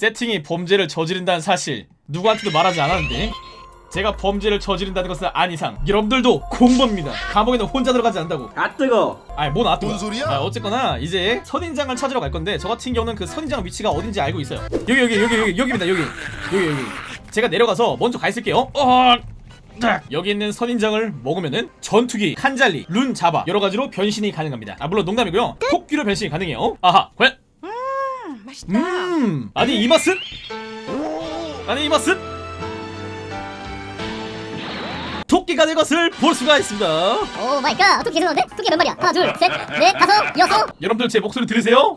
세팅이 범죄를 저지른다는 사실 누구한테도 말하지 않았는데 제가 범죄를 저지른다는 것은 안 이상 여러분들도 공범입니다 감옥에는 혼자 들어가지 않는다고 아 뜨거. 아이 뭔 아또 뭔 소리야? 아, 어쨌거나 이제 선인장을 찾으러 갈 건데 저 같은 경우는 그 선인장 위치가 어딘지 알고 있어요 여기 여기 여기 여기 여기입니다 여기 여기 여기 제가 내려가서 먼저 가 있을게요 어 딱! 여기 있는 선인장을 먹으면은 전투기, 칸잘리, 룬 자바 여러 가지로 변신이 가능합니다. 아 물론 농담이고요. 토끼로 변신이 가능해요. 아하, 과연 맛있다. 음 아니 이 맛은? 아니 이 맛은? 토끼가 될 것을 볼 수가 있습니다. oh my god 토끼 괜찮은데? 토끼 몇 마리야? 하나 둘 셋 넷 다섯 여섯 여러분들 제 목소리 들으세요?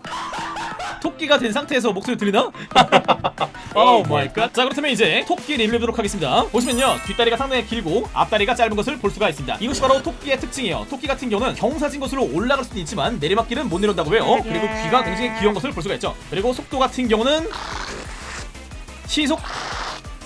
토끼가 된 상태에서 목소리 들리나? oh my god. 자 그렇다면 이제 토끼 리뷰해 보도록 하겠습니다. 보시면요 뒷다리가 상당히 길고 앞다리가 짧은 것을 볼 수가 있습니다. 이것이 바로 토끼의 특징이에요. 토끼 같은 경우는 경사진 곳으로 올라갈 수는 있지만 내리막길은 못 내려온다고 해요. 그리고 귀가 굉장히 귀여운 것을 볼 수가 있죠. 그리고 속도 같은 경우는 시속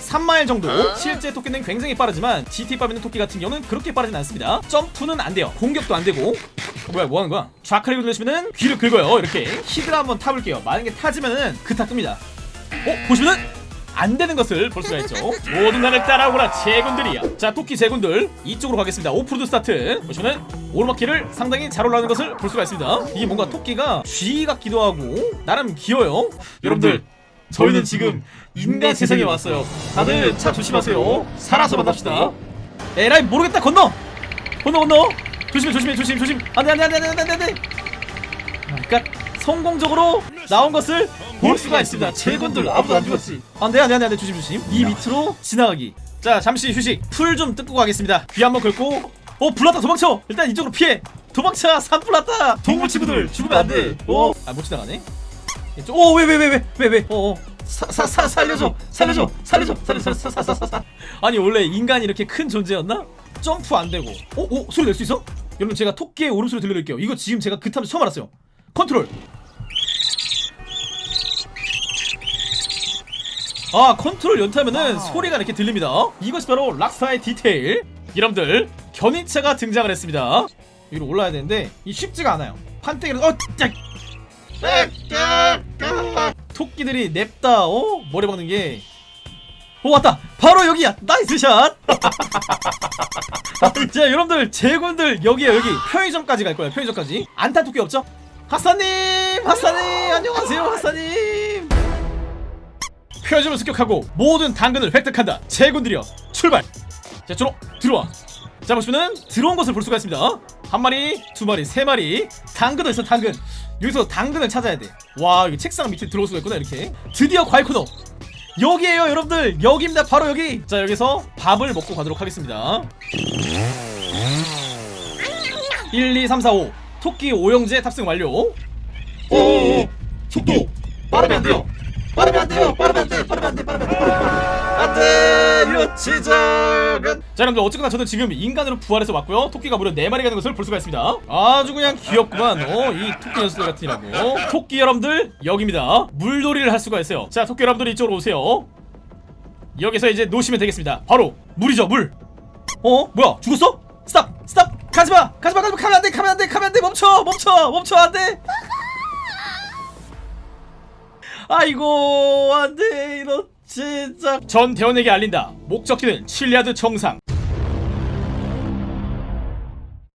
3마일 정도 실제 토끼는 굉장히 빠르지만 GTA5에 있는 토끼 같은 경우는 그렇게 빠르진 않습니다 점프는 안 돼요 공격도 안 되고 어, 뭐야 뭐 하는 거야 좌클릭을 누르시면은 귀를 긁어요 이렇게 히드라 한번 타볼게요 만약에 타지면은 그타 뜹니다 어 보시면은 안 되는 것을 볼 수가 있죠 모두 나를 따라오거라 제군들이야 자 토끼 제군들 이쪽으로 가겠습니다 오프로드 스타트 보시면은 오르막길을 상당히 잘 올라가는 것을 볼 수가 있습니다 이게 뭔가 토끼가 쥐 같기도 하고 나름 귀여워요 여러분들 저희는 지금 인간 세상에 왔어요. 다들 차 조심하세요. 살아서 만납시다. 에라이 모르겠다 건너. 건너 건너. 조심해 조심해 조심 조심. 안돼 안돼 안돼 안돼 안돼 안돼. 그러니까 성공적으로 나온 것을 볼 수가 있습니다. 제군들 아무도 안 죽었지. 안돼 안돼 안돼 안돼 조심 조심. 이 밑으로 지나가기. 자 잠시 휴식. 풀 좀 뜯고 가겠습니다. 귀 한번 긁고. 어 불났다 도망쳐. 일단 이쪽으로 피해. 도망쳐 산불났다. 동물 친구들 죽으면 안 돼. 어? 아 못 지나가네. 오 왜 왜왜왜왜 왜? 어. 어. 사, 사, 사, 살려줘 살려줘 살려줘 살려줘 사사사사 아니 원래 인간이 이렇게 큰 존재였나? 점프 안 되고 오, 오 소리 낼 수 있어? 여러분 제가 토끼의 울음소리 들려드릴게요 이거 지금 제가 그 타면서 처음 알았어요 컨트롤 아 컨트롤 연타면은 소리가 이렇게 들립니다 이것이 바로 락스타의 디테일 여러분들 견인차가 등장을 했습니다 위로 올라야 되는데 이 쉽지가 않아요 판때기를 어! 짜! 토끼들이 냅다 어? 머리 박는 게 오, 왔다! 바로 여기야! nice shot! 자, 여러분들, 제군들, 여기야, 여기. 편의점까지 갈 거야, 편의점까지. 안탄 토끼 없죠? 하사님! 하사님! 안녕하세요, 하사님! 편의점을 습격하고 모든 당근을 획득한다. 제군들이여, 출발! 자, 들어, 들어와. 자, 보시면은 들어온 것을 볼 수가 있습니다. 한 마리, 두 마리, 세 마리. 당근도 있어, 당근. 여기서 당근을 찾아야 돼. 와, 여기 책상 밑에 들어올 수가 있구나, 이렇게. 드디어 과일 코너. 여기에요, 여러분들. 여기입니다, 바로 여기. 자, 여기서 밥을 먹고 가도록 하겠습니다. 1, 2, 3, 4, 5. 토끼 오형제 탑승 완료. 오, 속도 빠르면 안 돼요. 빠르면 안 돼요. 안돼 유치작은 자 여러분들 어쨌거나 저는 지금 인간으로 부활해서 왔고요. 토끼가 무려 4마리가 되는 것을 볼 수가 있습니다. 아주 그냥 귀엽구만. 어이 토끼 녀석들 같으라고. 토끼 여러분들 여기입니다. 물놀이를 할 수가 있어요. 자 토끼 여러분들 이쪽으로 오세요. 여기서 이제 놓으시면 되겠습니다. 바로 물이죠 물. 어? 뭐야? 죽었어? stop stop. 가지마 가지마 가지마. 가면 안돼 가면 안돼 가면 안돼. 멈춰 멈춰 멈춰. 안돼 아이고 안돼 이런 진짜. 전 대원에게 알린다. 목적지는 칠리아드 정상.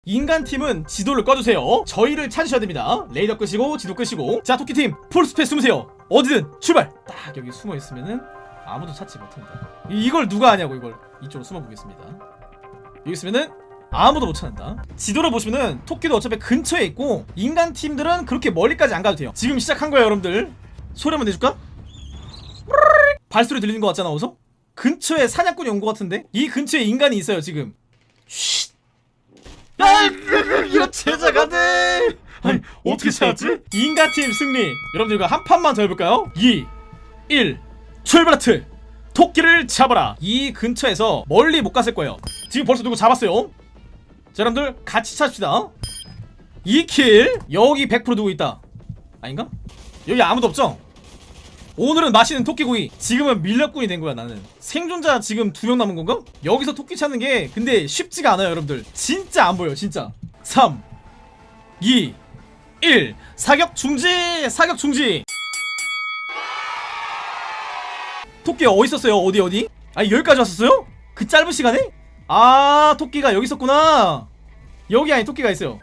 인간팀은 지도를 꺼주세요. 저희를 찾으셔야 됩니다. 레이더 끄시고 지도 끄시고. 자 토끼팀 풀스페 숨으세요. 어디든 출발! 딱 여기 숨어있으면은 아무도 찾지 이- 이걸 누가 아냐고 이걸. 이쪽으로 숨어보겠습니다. 여기 있으면은 아무도 못 찾는다. 지도를 보시면은 토끼도 어차피 근처에 있고 인간팀들은 그렇게 멀리까지 안 가도 돼요. 지금 시작한 거예요 여러분들 소리 한번 내줄까? 발소리 들리는 것 같잖아 어서? 근처에 사냥꾼이 온 것 같은데? 이 근처에 인간이 있어요 지금 쉿 야 이런 제자가 돼 아니 어떻게 찾았지? 인간팀 승리 여러분들 이거 한 판만 더 해볼까요? 2 1 출발하트 토끼를 잡아라 이 근처에서 멀리 못 갔을 거예요 지금 벌써 누구 잡았어요 자 여러분들 같이 찾읍시다 2킬 여기 100% 누구 있다 아닌가? 여기 아무도 없죠? 오늘은 맛있는 토끼구이 지금은 밀렵꾼이 된 거야 나는 생존자 지금 두 명 남은 건가? 여기서 토끼 찾는 게 근데 쉽지가 않아요 여러분들 진짜 안 보여 진짜 3 2 1 사격 중지 사격 중지 토끼 어디 있었어요? 어디 어디? 아 여기까지 왔었어요? 그 짧은 시간에? 아 토끼가 여기 있었구나 여기 안에 토끼가 있어요